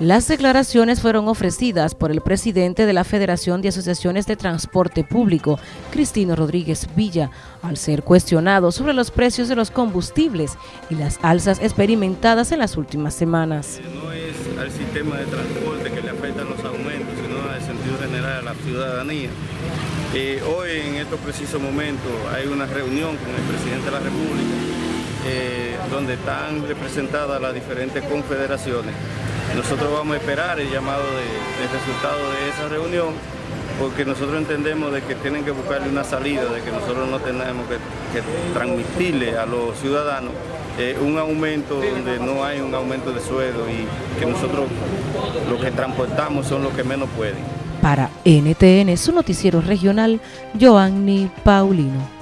Las declaraciones fueron ofrecidas por el presidente de la Federación de Asociaciones de Transporte Público, Cristino Rodríguez Villa, al ser cuestionado sobre los precios de los combustibles y las alzas experimentadas en las últimas semanas. No es al sistema de transporte que le afectan los aumentos, sino al sentido general a la ciudadanía. Eh, hoy, en estos precisos momentos, hay una reunión con el presidente de la República, eh, donde están representadas las diferentes confederaciones nosotros vamos a esperar el llamado de, resultado de esa reunión porque nosotros entendemos de que tienen que buscarle una salida, de que nosotros no tenemos que, transmitirle a los ciudadanos eh, un aumento donde no hay un aumento de sueldo y que nosotros los que transportamos son los que menos pueden. Para NTN, su noticiero regional, Joanny Paulino.